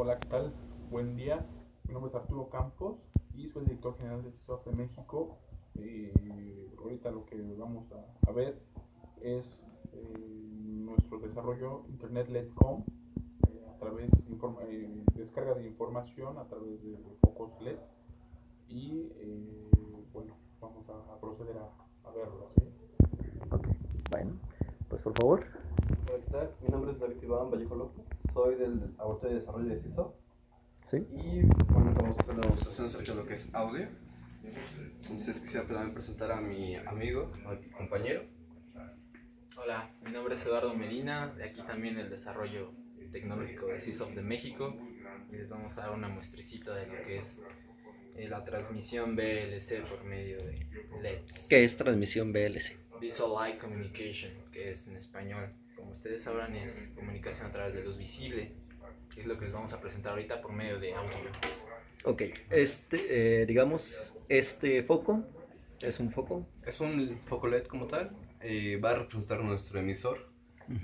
Hola, ¿qué tal? Buen día. Mi nombre es Arturo Campos y soy el director general de CISOF de México. Eh, ahorita lo que vamos a, a ver es eh, nuestro desarrollo Internet-LED.com eh, a través de informa- eh, descarga de información a través de focos LED y eh, bueno, vamos a, a proceder a, a verlo. ¿sí? Ok, bueno, pues por favor. Hola, ¿qué tal? Mi nombre es David Iván Vallejo López, soy del Laboratorio de Desarrollo de CISO Sí. y bueno, vamos a hacer una demostración acerca de lo que es audio. Entonces quisiera también presentar a mi amigo, a mi compañero. Hola, mi nombre es Eduardo Medina, de aquí también el desarrollo tecnológico de CISOF de México y les vamos a dar una muestricita de lo que es eh, la transmisión BLC por medio de LEDs. ¿Qué es transmisión BLC? Visual Light Communication, que es en español. Como ustedes sabrán es comunicación a través de luz visible, que es lo que les vamos a presentar ahorita por medio de audio. Ok, este, eh, digamos, este foco es un foco. Es un foco LED como tal, eh, va a representar nuestro emisor.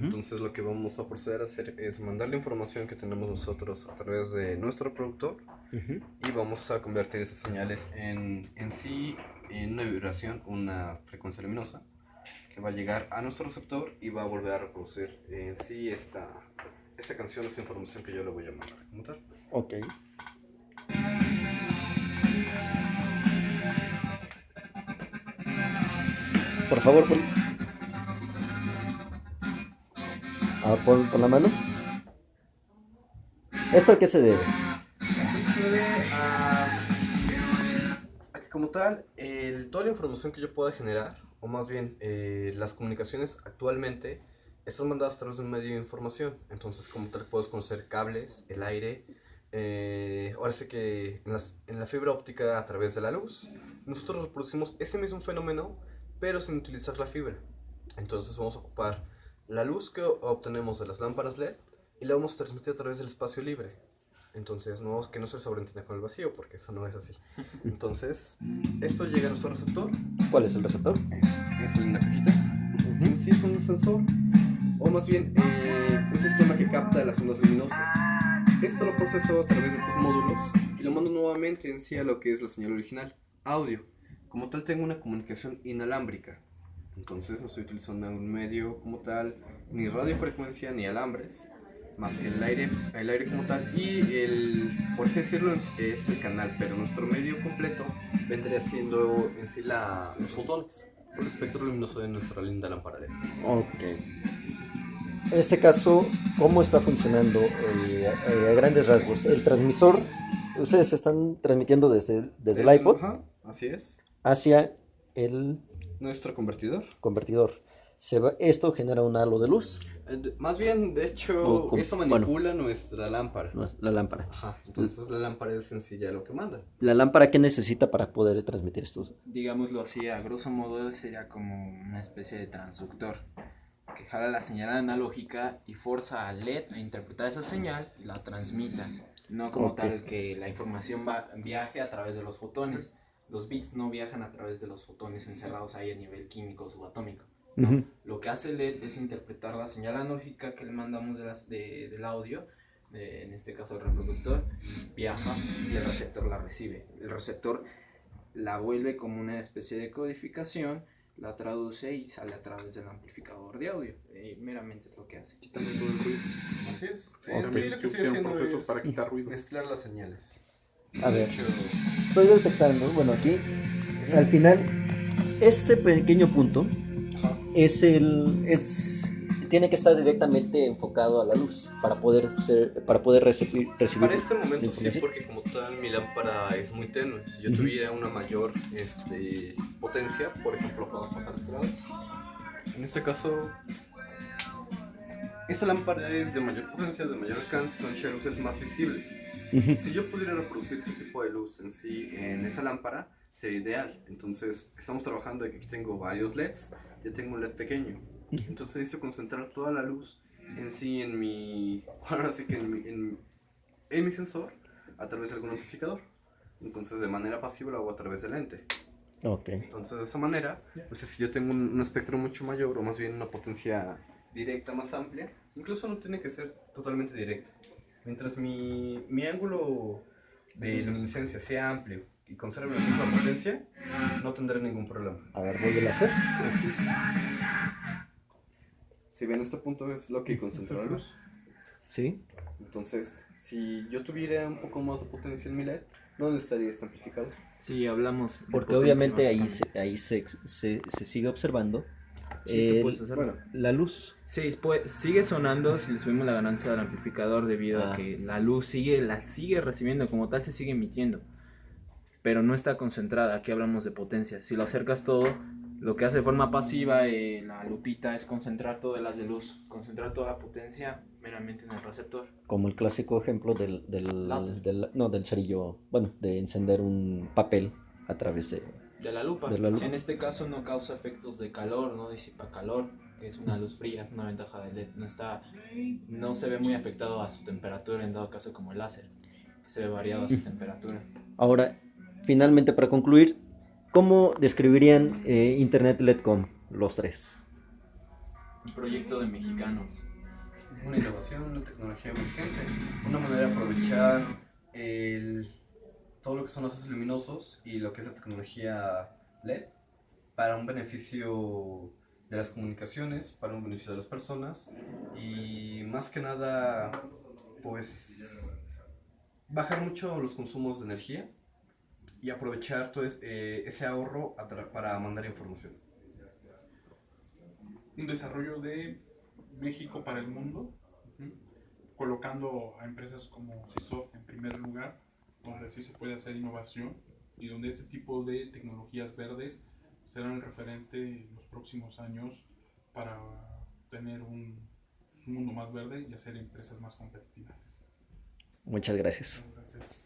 Entonces lo que vamos a proceder a hacer es mandar la información que tenemos nosotros a través de nuestro productor Ujú. y vamos a convertir esas señales en, en sí en una vibración, una frecuencia luminosa que va a llegar a nuestro receptor y va a volver a reproducir en sí esta, esta canción, esta información que yo le voy a mandar tal. Ok. Por favor, pon, ah, pon, pon la mano. ¿Esto a qué se debe? Se debe a, a que como tal, el- toda la información que yo pueda generar, o más bien eh, las comunicaciones actualmente, están mandadas a través de un medio de información. Entonces como tal puedes conocer cables, el aire, eh, ahora sí que en, las- en la fibra óptica a través de la luz. Nosotros reproducimos ese mismo fenómeno, pero sin utilizar la fibra. Entonces vamos a ocupar la luz que obtenemos de las lámparas LED y la vamos a transmitir a través del espacio libre. Entonces, no, que no se sobreentienda con el vacío, porque eso no es así. Entonces, esto llega a nuestro receptor, ¿Cuál es el receptor? es, es en la cajita. En sí es un sensor, o más bien eh, un sistema que capta las ondas luminosas. Esto lo proceso a través de estos módulos y lo mando nuevamente en sí a lo que es la señal original, audio. Como tal, tengo una comunicación inalámbrica. Entonces, no estoy utilizando un medio como tal, ni radiofrecuencia, ni alambres más el aire, el aire como tal y el, por así decirlo, es el canal, pero nuestro medio completo vendría siendo en sí la, los fotones, o el espectro luminoso de nuestra linda lámpara LED. Ok. En este caso, ¿cómo está funcionando eh, eh, a grandes rasgos? El transmisor, ustedes están transmitiendo desde, desde el Es- iPod ajá, así es. hacia el Nuestro convertidor. convertidor. Se va, esto genera un halo de luz, Eh, Más bien, de hecho, O eso manipula nuestra lámpara. la lámpara. Ajá, entonces la lámpara es sencilla lo que manda. ¿La lámpara qué necesita para poder transmitir estos? Digámoslo así, a grosso modo sería como una especie de transductor que jala la señal analógica y forza al LED a interpretar esa señal y la transmita. No como Ok. tal que la información va, viaje a través de los fotones. Los bits no viajan a través de los fotones encerrados ahí a nivel químico o subatómico. Ujú. Lo que hace el LED es interpretar la señal analógica que le mandamos de las, de- del audio, de- en este caso el reproductor, viaja y el receptor la recibe. El receptor la vuelve como una especie de codificación, la traduce y sale a través del amplificador de audio. Eh, meramente es lo que hace. Quitando todo el ruido. Así es. En sí, lo que estoy haciendo procesos es para quitar ruido. mezclar las señales. A ver, estoy detectando, bueno, aquí, al final, este pequeño punto. Es el, es, tiene que estar directamente enfocado a la luz para poder ser, para poder recibir, recibir Para este momento sí, porque como tal mi lámpara es muy tenue. Si yo tuviera una mayor este, potencia, por ejemplo, podemos pasar a este lado. En este caso, esta lámpara es de mayor potencia, de mayor alcance, su ancho de luz es más visible. Si yo pudiera reproducir ese tipo de luz en sí en esa lámpara, sería ideal. Entonces, estamos trabajando de que aquí tengo varios LEDs, yo tengo un LED pequeño. Entonces necesito concentrar toda la luz en sí en mi, ahora sí que en mi, en, en mi sensor a través de algún amplificador. Entonces de manera pasiva lo hago a través del lente. Ok. Entonces de esa manera, pues si yo tengo un, un espectro mucho mayor o más bien una potencia directa más amplia, incluso no tiene que ser totalmente directa. Mientras mi, mi ángulo de luminiscencia sea amplio y conserve la misma potencia, no tendré ningún problema. A ver, vuelve a hacer. Pues sí. Si ven, este punto es lo que concentra la luz. Sí. Entonces, si yo tuviera un poco más de potencia en mi LED, no necesitaría este amplificador. Sí, hablamos. de Porque obviamente ahí, se, ahí se, se, se sigue observando Sí, el-. Bueno, la luz. Sí, pues, sigue sonando si le subimos la ganancia del amplificador debido Ah. a que la luz sigue, la sigue recibiendo, como tal se sigue emitiendo. Pero no está concentrada, aquí hablamos de potencia. Si lo acercas todo, lo que hace de forma pasiva eh, la lupita es concentrar todas las de luz, concentrar toda la potencia meramente en el receptor. Como el clásico ejemplo del, del, del- no, del cerillo, bueno, de encender un papel a través de... De la lupa. De la lupa. En este caso no causa efectos de calor, no disipa calor, que es una luz fría, es una ventaja del LED. No, está, no se ve muy afectado a su temperatura, en dado caso como el láser, que se ve variado a su temperatura. Ahora, finalmente para concluir, ¿cómo describirían eh, Internet LEDCom los tres? Un proyecto de mexicanos. una innovación, una tecnología emergente, una manera de aprovechar el, todo lo que son los haces luminosos y lo que es la tecnología LED para un beneficio de las comunicaciones, para un beneficio de las personas y más que nada, pues bajar mucho los consumos de energía y aprovechar todo es- eh, ese ahorro para mandar información. un desarrollo de México para el mundo, ujú, colocando a empresas como Cisoft en primer lugar, donde sí se puede hacer innovación y donde este tipo de tecnologías verdes serán el referente en los próximos años para tener un, pues, un mundo más verde y hacer empresas más competitivas. Muchas gracias. Gracias.